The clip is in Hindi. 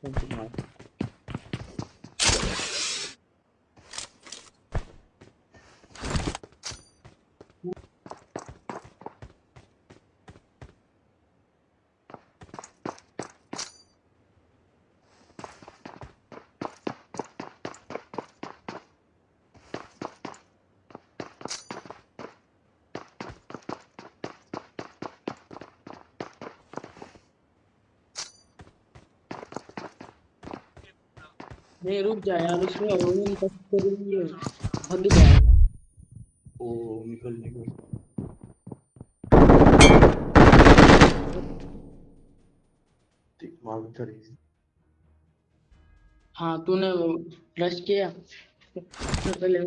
ponto não. नहीं रुक जा यार उसमें ओवन टच करेंगे भग जाएगा। ओ निकल निकल। ठीक मार उधर ही। हाँ तूने रश किया? पहले।